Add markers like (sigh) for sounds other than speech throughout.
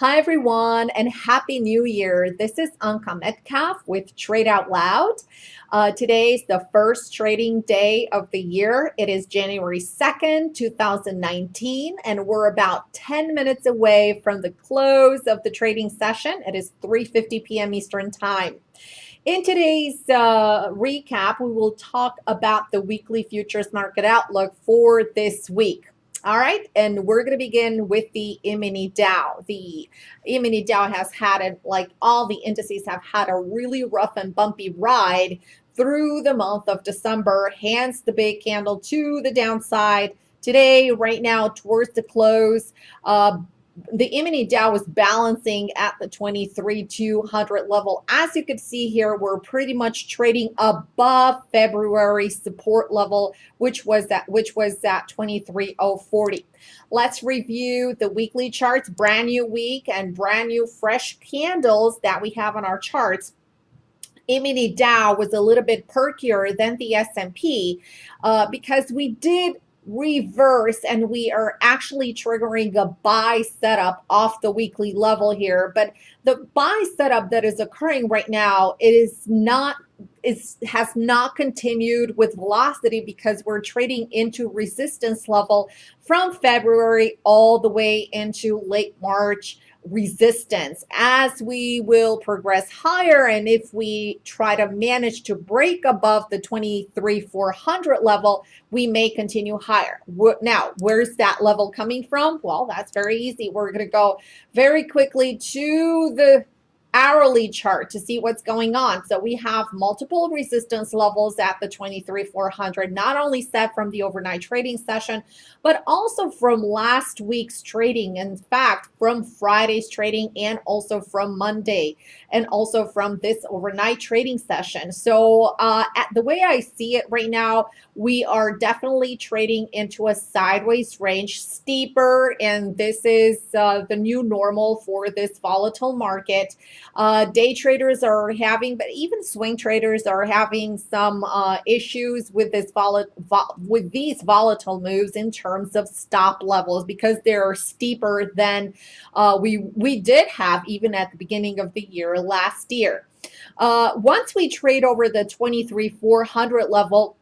Hi, everyone, and Happy New Year. This is Anka Metcalf with Trade Out Loud. Uh, today is the first trading day of the year. It is January 2nd, 2019, and we're about 10 minutes away from the close of the trading session. It is 3.50 p.m. Eastern Time. In today's uh, recap, we will talk about the weekly futures market outlook for this week. All right, and we're going to begin with the E-mini Dow. The E-mini Dow has had it, like all the indices have had a really rough and bumpy ride through the month of December, hence the big candle to the downside. Today, right now, towards the close, uh, the E-mini Dow was balancing at the 23,200 level. As you can see here, we're pretty much trading above February support level, which was that which was at 23,040. Let's review the weekly charts, brand new week and brand new fresh candles that we have on our charts. E-mini Dow was a little bit perkier than the S&P uh, because we did reverse and we are actually triggering a buy setup off the weekly level here. But the buy setup that is occurring right now it is not is has not continued with velocity because we're trading into resistance level from February all the way into late March resistance as we will progress higher. And if we try to manage to break above the 23 400 level we may continue higher. Now where's that level coming from? Well that's very easy. We're going to go very quickly to the hourly chart to see what's going on. So we have multiple resistance levels at the 23,400, not only set from the overnight trading session, but also from last week's trading. In fact, from Friday's trading and also from Monday and also from this overnight trading session. So uh, at the way I see it right now, we are definitely trading into a sideways range, steeper, and this is uh, the new normal for this volatile market. Uh, day traders are having, but even swing traders are having some uh, issues with this vol with these volatile moves in terms of stop levels because they're steeper than uh, we we did have even at the beginning of the year last year. Uh, once we trade over the 23 400 level,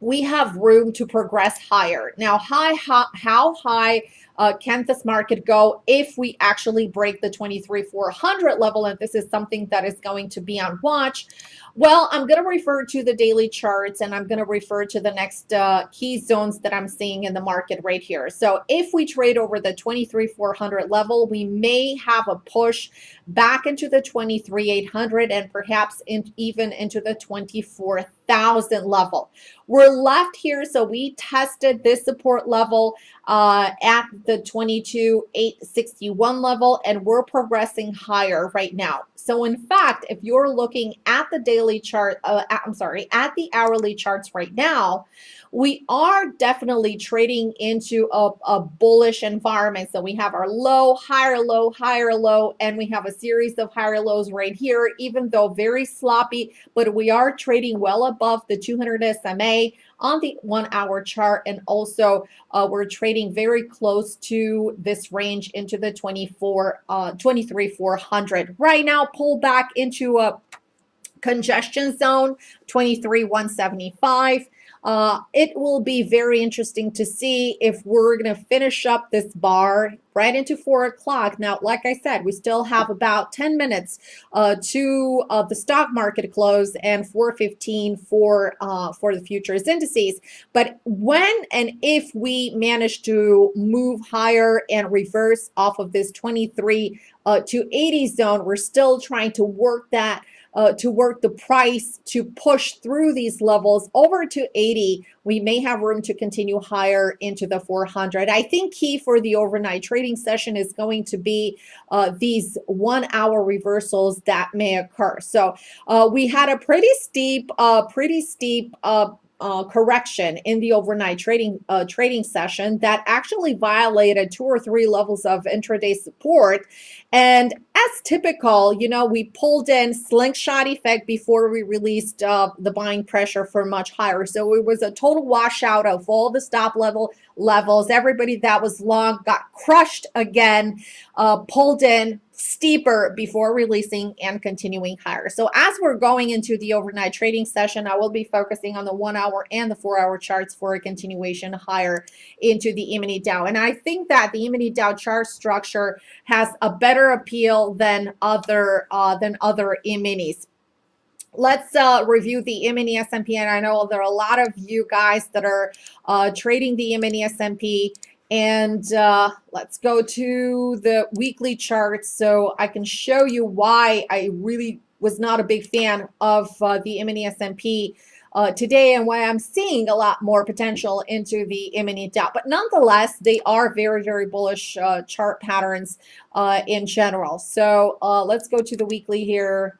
we have room to progress higher. Now, high, how, how high uh, can this market go if we actually break the 23,400 level? And this is something that is going to be on watch. Well, I'm going to refer to the daily charts and I'm going to refer to the next uh, key zones that I'm seeing in the market right here. So if we trade over the 23,400 level, we may have a push back into the 23,800 and perhaps in, even into the 24,000 level. We're left here, so we tested this support level uh, at the 22,861 level, and we're progressing higher right now. So in fact, if you're looking at the daily chart, uh, I'm sorry, at the hourly charts right now, we are definitely trading into a, a bullish environment. So we have our low, higher low, higher low, and we have a series of higher lows right here, even though very sloppy, but we are trading well above the 200 SMA on the one hour chart. And also uh, we're trading very close to this range into the 24, uh, 23, 400. Right now, pull back into a congestion zone, 23, 175. Uh, it will be very interesting to see if we're going to finish up this bar right into four o'clock. Now, like I said, we still have about 10 minutes uh, to uh, the stock market close and 415 for uh, for the futures indices. But when and if we manage to move higher and reverse off of this 23 uh, to 80 zone, we're still trying to work that uh, to work the price to push through these levels over to 80. We may have room to continue higher into the 400. I think key for the overnight trading session is going to be uh, these one hour reversals that may occur. So uh, we had a pretty steep, uh, pretty steep uh, correction in the overnight trading uh, trading session that actually violated two or three levels of intraday support. And as typical, you know, we pulled in slingshot effect before we released uh, the buying pressure for much higher. So it was a total washout of all the stop level levels. Everybody that was long got crushed again, uh, pulled in steeper before releasing and continuing higher. So as we're going into the overnight trading session, I will be focusing on the one hour and the four hour charts for a continuation higher into the E-mini Dow. And I think that the E-mini Dow chart structure has a better appeal than other uh, than other E-minis let's uh, review the E-mini S&P. And I know there are a lot of you guys that are uh, trading the E-mini S&P and uh, let's go to the weekly charts so I can show you why I really was not a big fan of uh, the E-mini S&P uh, today and why I'm seeing a lot more potential into the E-mini Dow. But nonetheless, they are very, very bullish uh, chart patterns uh, in general. So uh, let's go to the weekly here.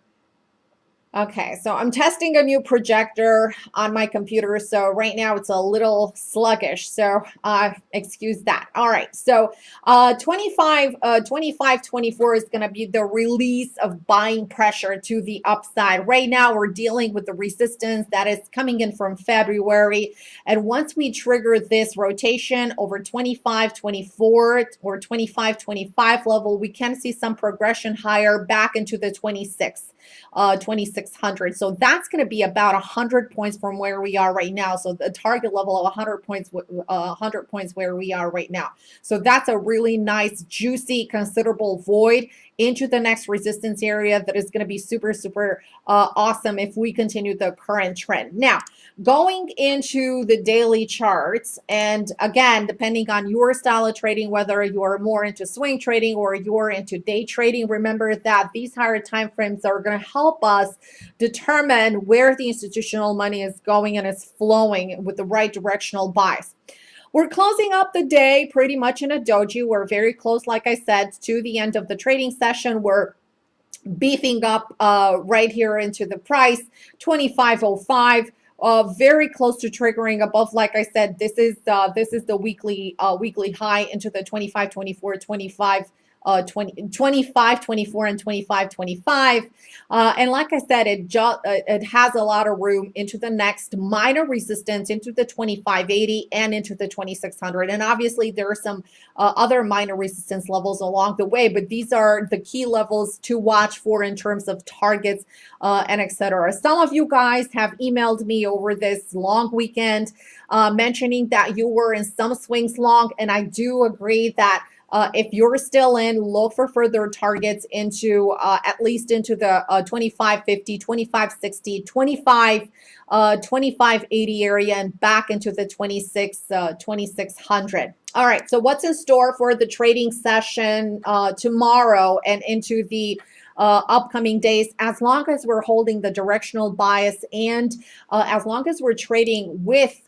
Okay, so I'm testing a new projector on my computer. So right now it's a little sluggish. So uh, excuse that. All right, so uh, 25, uh, 25, 24 is going to be the release of buying pressure to the upside. Right now we're dealing with the resistance that is coming in from February. And once we trigger this rotation over 25, 24 or 25, 25 level, we can see some progression higher back into the 26 uh, 2600. So that's going to be about 100 points from where we are right now. So the target level of 100 points, uh, 100 points where we are right now. So that's a really nice, juicy, considerable void into the next resistance area that is going to be super, super uh, awesome if we continue the current trend. Now, going into the daily charts, and again, depending on your style of trading, whether you're more into swing trading or you're into day trading, remember that these higher time frames are going to help us determine where the institutional money is going and is flowing with the right directional bias. We're closing up the day pretty much in a doji. We're very close, like I said, to the end of the trading session. We're beefing up uh, right here into the price, 2505. Uh, very close to triggering above like i said this is uh, this is the weekly uh, weekly high into the 25 24 25 uh, 20, 25, 24, and 25, 25. Uh, and like I said, it, uh, it has a lot of room into the next minor resistance into the 2580 and into the 2600. And obviously there are some uh, other minor resistance levels along the way, but these are the key levels to watch for in terms of targets uh, and etc. Some of you guys have emailed me over this long weekend uh, mentioning that you were in some swings long, and I do agree that uh, if you're still in, look for further targets into uh, at least into the uh, 2550, 2560, 25, uh, 2580 area and back into the 26, uh, 2600. All right, so what's in store for the trading session uh, tomorrow and into the uh, upcoming days, as long as we're holding the directional bias and uh, as long as we're trading with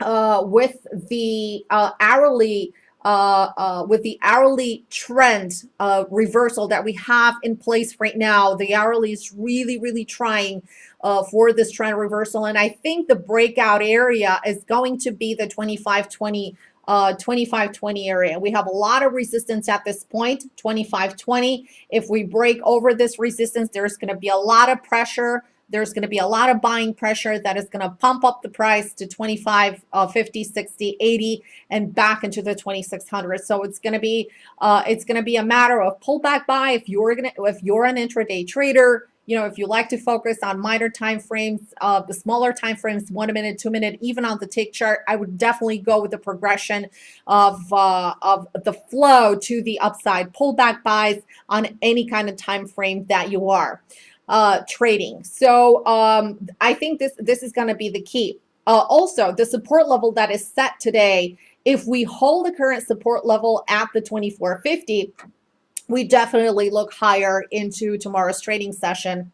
uh, with the uh, hourly uh, uh, with the hourly trend uh, reversal that we have in place right now. The hourly is really, really trying uh, for this trend reversal. And I think the breakout area is going to be the 2520 uh, 2520 area. We have a lot of resistance at this point, 2520. If we break over this resistance, there's going to be a lot of pressure there's going to be a lot of buying pressure that is going to pump up the price to 25, uh, 50, 60, 80, and back into the 2600. So it's going to be uh, it's going to be a matter of pullback buy if you're going to if you're an intraday trader. You know, if you like to focus on minor time frames, uh, the smaller time frames, one minute, two minute, even on the tick chart, I would definitely go with the progression of uh, of the flow to the upside. Pullback buys on any kind of time frame that you are uh, trading. So um, I think this, this is going to be the key. Uh, also, the support level that is set today, if we hold the current support level at the 2450, we definitely look higher into tomorrow's trading session.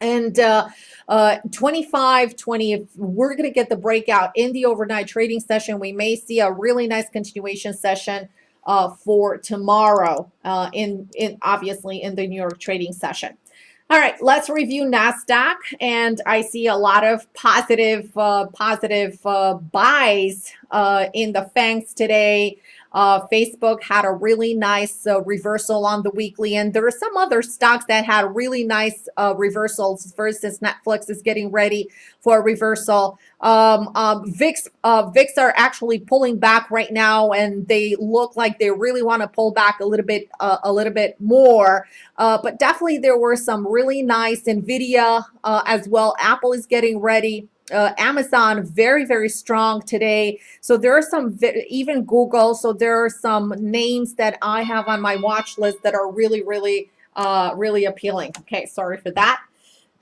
And uh, uh, 25, 20, if we're going to get the breakout in the overnight trading session, we may see a really nice continuation session uh, for tomorrow uh, in, in obviously in the New York trading session. All right, let's review NASDAQ. And I see a lot of positive, uh, positive uh, buys uh, in the FANGs today. Uh, Facebook had a really nice uh, reversal on the weekly, and there are some other stocks that had really nice uh, reversals. For instance, Netflix is getting ready for a reversal. Um, um, VIX, uh, VIX are actually pulling back right now, and they look like they really want to pull back a little bit, uh, a little bit more. Uh, but definitely, there were some really nice Nvidia as well. Apple is getting ready uh, Amazon very, very strong today. So there are some, even Google. So there are some names that I have on my watch list that are really, really, uh, really appealing. Okay, sorry for that.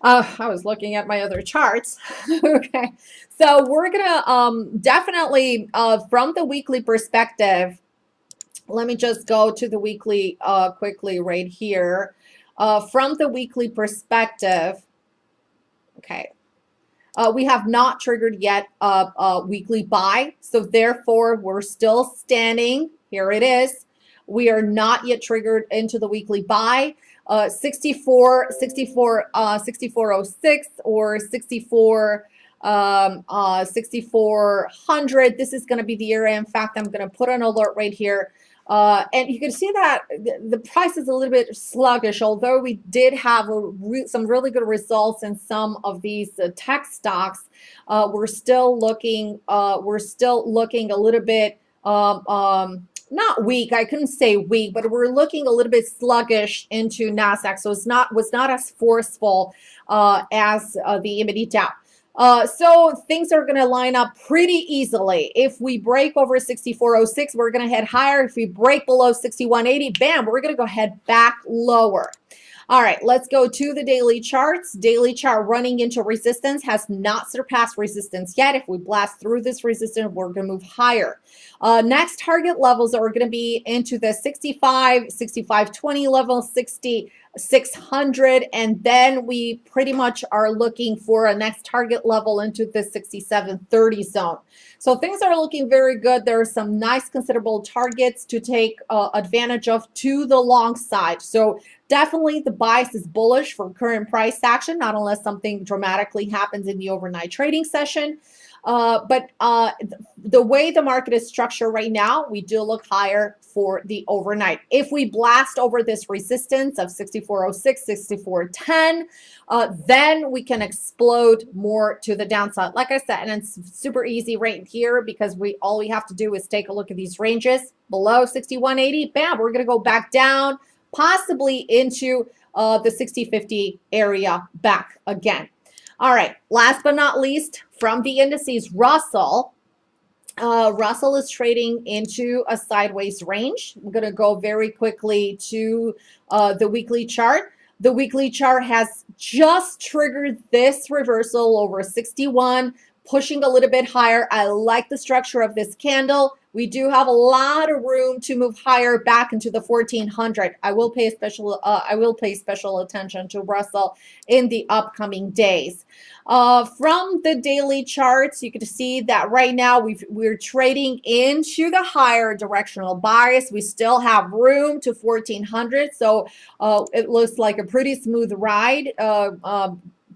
Uh, I was looking at my other charts. (laughs) okay, so we're gonna um, definitely uh, from the weekly perspective. Let me just go to the weekly uh, quickly right here. Uh, from the weekly perspective, okay, uh, we have not triggered yet a, a, weekly buy. So therefore, we're still standing. Here it is. We are not yet triggered into the weekly buy. Uh, 64, 64, uh, 6406 or 64, um, uh, 6400. This is going to be the area. In fact, I'm going to put an alert right here. Uh, and you can see that the price is a little bit sluggish, although we did have re some really good results in some of these uh, tech stocks. Uh, we're still looking, uh, we're still looking a little bit, um, um, not weak. I couldn't say weak, but we're looking a little bit sluggish into Nasdaq. So it's not was not as forceful uh, as uh, the e-mini Dow. Uh, so things are going to line up pretty easily. If we break over 6406, we're going to head higher. If we break below 6180, bam, we're going to go head back lower. All right, let's go to the daily charts. Daily chart running into resistance has not surpassed resistance yet. If we blast through this resistance, we're going to move higher. Uh, next target levels are going to be into the 65, 65, 20 level, 60, 600 and then we pretty much are looking for a next target level into the 6730 zone so things are looking very good there are some nice considerable targets to take uh, advantage of to the long side so definitely the bias is bullish for current price action not unless something dramatically happens in the overnight trading session uh, but uh, the way the market is structured right now, we do look higher for the overnight. If we blast over this resistance of 6406, 6410, uh, then we can explode more to the downside. Like I said, and it's super easy right here because we all we have to do is take a look at these ranges below 6180. Bam, we're going to go back down, possibly into uh, the 6050 area back again. All right, last but not least, from the indices, Russell. Uh, Russell is trading into a sideways range. I'm going to go very quickly to uh, the weekly chart. The weekly chart has just triggered this reversal over 61, pushing a little bit higher. I like the structure of this candle. We do have a lot of room to move higher back into the 1400. I will pay special uh, I will pay special attention to Russell in the upcoming days. Uh, from the daily charts, you can see that right now we we're trading into the higher directional bias. We still have room to 1400, so uh, it looks like a pretty smooth ride.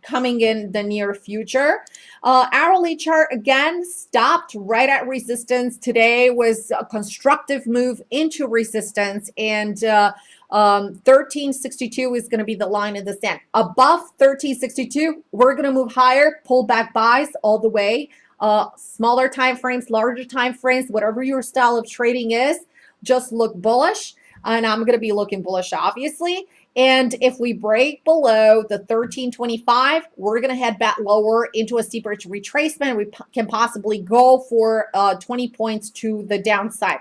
Coming in the near future. Uh, hourly chart again stopped right at resistance. Today was a constructive move into resistance and uh, um, 1362 is going to be the line in the sand. Above 1362, we're going to move higher, pull back buys all the way. Uh, smaller time frames, larger time frames, whatever your style of trading is, just look bullish. And I'm going to be looking bullish, obviously. And if we break below the 1325, we're going to head back lower into a steeper retracement. We can possibly go for uh, 20 points to the downside.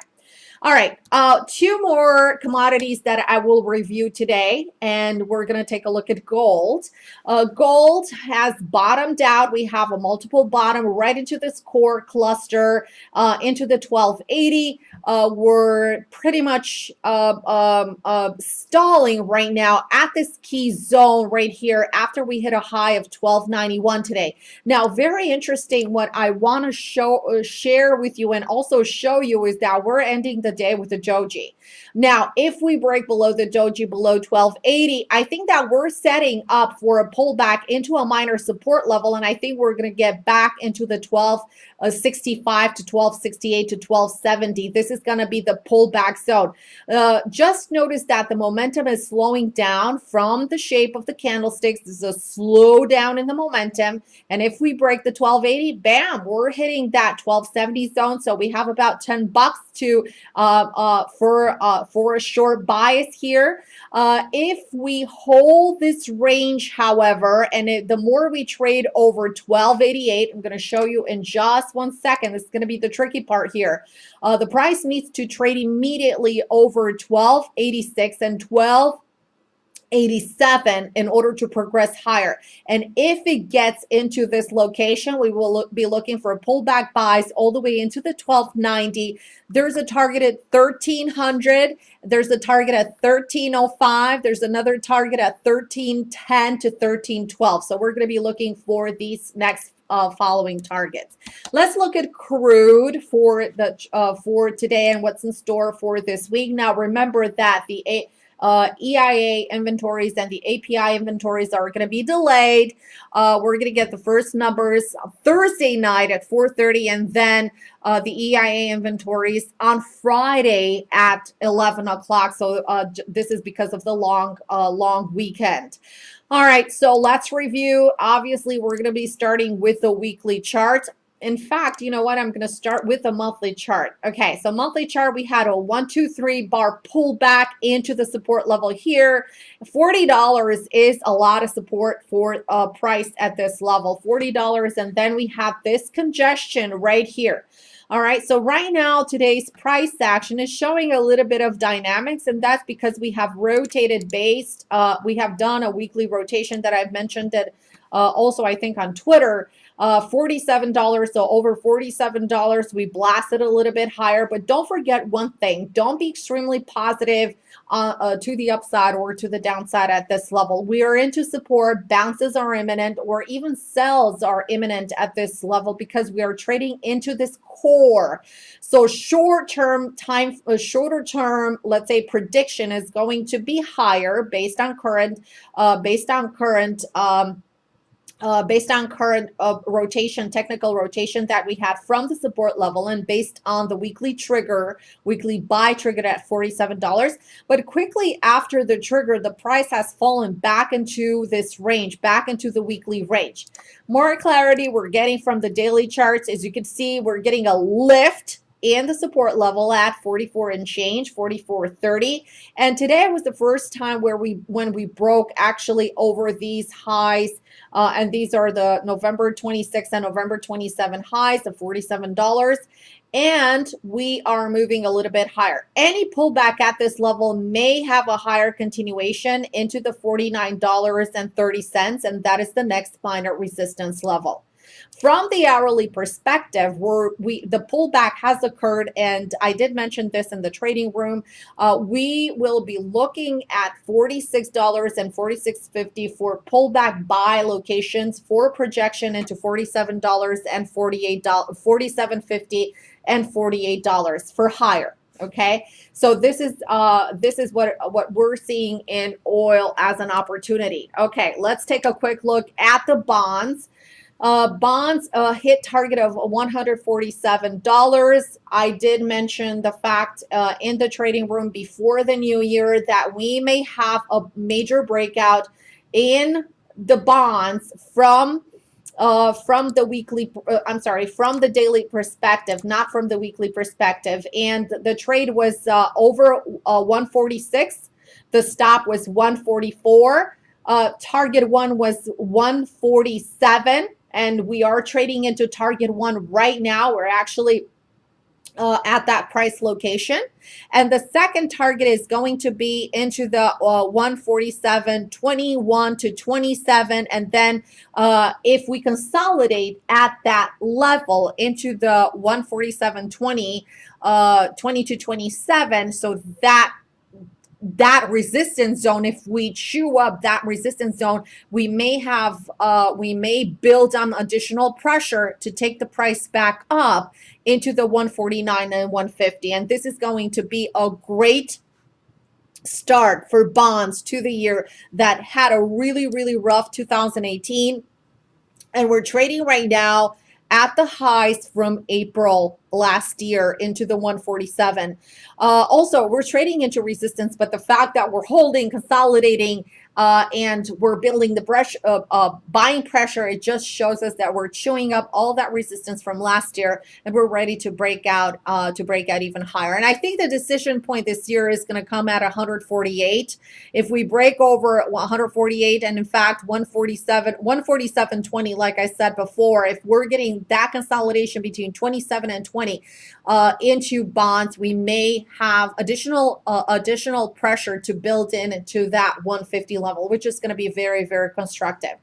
All right, uh, two more commodities that I will review today, and we're going to take a look at gold. Uh, gold has bottomed out. We have a multiple bottom right into this core cluster, uh, into the 1280. Uh, we're pretty much uh, um, uh, stalling right now at this key zone right here after we hit a high of 1291 today. Now, very interesting what I want to show share with you and also show you is that we're ending the day with a doji. Now, if we break below the doji below 1280, I think that we're setting up for a pullback into a minor support level, and I think we're going to get back into the 1265 to 1268 to 1270. This is going to be the pullback zone. Uh, just notice that the momentum is slowing down from the shape of the candlesticks. This is a slowdown in the momentum, and if we break the 1280, bam, we're hitting that 1270 zone. So we have about 10 bucks to uh, uh, for uh, for a short bias here. Uh, if we hold this range, however, and it, the more we trade over 1288, I'm going to show you in just one second. This is going to be the tricky part here. Uh, the price needs to trade immediately over 1286 and 12 87 in order to progress higher. And if it gets into this location, we will look, be looking for pullback buys all the way into the 1290. There's a target at 1300. There's a target at 1305. There's another target at 1310 to 1312. So we're going to be looking for these next uh, following targets. Let's look at crude for the uh, for today and what's in store for this week. Now remember that the uh, EIA inventories and the API inventories are going to be delayed. Uh, we're going to get the first numbers Thursday night at 4.30 and then uh, the EIA inventories on Friday at 11 o'clock. So uh, this is because of the long, uh, long weekend. All right, so let's review. Obviously, we're going to be starting with the weekly chart in fact, you know what? I'm going to start with a monthly chart. Okay, so monthly chart, we had a one, two, three bar pullback into the support level here. $40 is a lot of support for a price at this level, $40. And then we have this congestion right here. All right, so right now, today's price action is showing a little bit of dynamics, and that's because we have rotated based. Uh, we have done a weekly rotation that I've mentioned that uh, also, I think, on Twitter uh, $47, so over $47. We blasted a little bit higher, but don't forget one thing. Don't be extremely positive uh, uh, to the upside or to the downside at this level. We are into support, bounces are imminent, or even sells are imminent at this level because we are trading into this core. So short-term time, uh, shorter term, let's say prediction is going to be higher based on current, uh, based on current um, uh, based on current uh, rotation, technical rotation that we had from the support level and based on the weekly trigger, weekly buy triggered at $47. But quickly after the trigger, the price has fallen back into this range, back into the weekly range. More clarity we're getting from the daily charts. As you can see, we're getting a lift and the support level at 44 and change 44.30 and today was the first time where we when we broke actually over these highs uh, and these are the November 26 and November 27 highs of $47 and we are moving a little bit higher. Any pullback at this level may have a higher continuation into the $49.30 and that is the next minor resistance level. From the hourly perspective, where we the pullback has occurred, and I did mention this in the trading room, uh, we will be looking at $46 and $46.50 for pullback buy locations for projection into $47 and $48, $47.50 and $48 for higher okay? So this is uh this is what what we're seeing in oil as an opportunity. Okay let's take a quick look at the bonds uh, bonds uh, hit target of $147. I did mention the fact uh, in the trading room before the new year that we may have a major breakout in the bonds from uh, from the weekly, uh, I'm sorry, from the daily perspective, not from the weekly perspective. And the trade was uh, over uh, 146. The stop was 144. Uh, target one was 147 and we are trading into target one right now. We're actually uh, at that price location. And the second target is going to be into the uh, 147, 21 to 27. And then uh, if we consolidate at that level into the 147, 20, uh, 20 to 27, so that that resistance zone if we chew up that resistance zone we may have uh, we may build on additional pressure to take the price back up into the 149 and 150 and this is going to be a great start for bonds to the year that had a really really rough 2018 and we're trading right now at the highs from April last year into the 147. Uh, also, we're trading into resistance, but the fact that we're holding, consolidating, uh, and we're building the brush of uh, buying pressure. It just shows us that we're chewing up all that resistance from last year, and we're ready to break out uh, to break out even higher. And I think the decision point this year is going to come at 148. If we break over 148, and in fact 147, 147.20, like I said before, if we're getting that consolidation between 27 and 20 uh, into bonds, we may have additional uh, additional pressure to build in into that 150 level, which is going to be very, very constructive.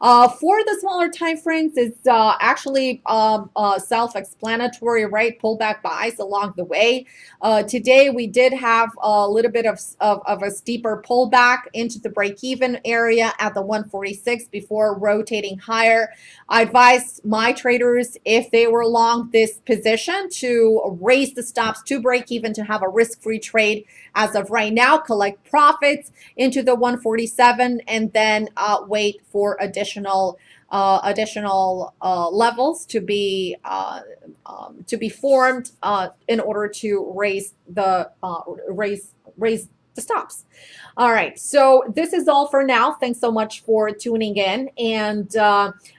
Uh, for the smaller time frames, it's uh, actually um, uh, self-explanatory, right? Pullback buys along the way. Uh, today, we did have a little bit of, of, of a steeper pullback into the break-even area at the 146 before rotating higher. I advise my traders, if they were long this position, to raise the stops to break even to have a risk-free trade as of right now, collect profits into the 147 and then uh, wait for additional uh, additional uh, levels to be uh, um, to be formed uh, in order to raise the uh, raise raise the stops. All right, so this is all for now. Thanks so much for tuning in, and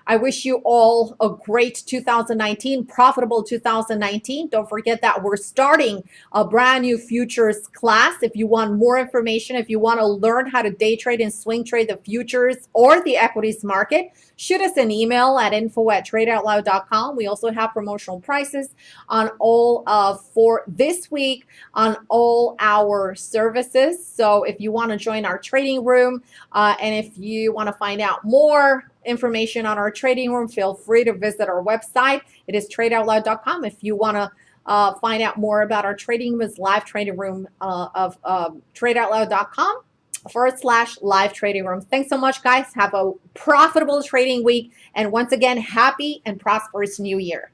I wish you all a great 2019, profitable 2019. Don't forget that we're starting a brand new futures class. If you want more information, if you want to learn how to day trade and swing trade the futures or the equities market, shoot us an email at info at tradeoutloud.com. We also have promotional prices on all of for this week on all our services. So if you want to join our trading room uh, and if you want to find out more information on our trading room, feel free to visit our website. It is tradeoutloud.com. If you want to uh, find out more about our trading room, is live trading room uh, of um, tradeoutloud.com forward slash live trading room. Thanks so much, guys. Have a profitable trading week. And once again, happy and prosperous new year.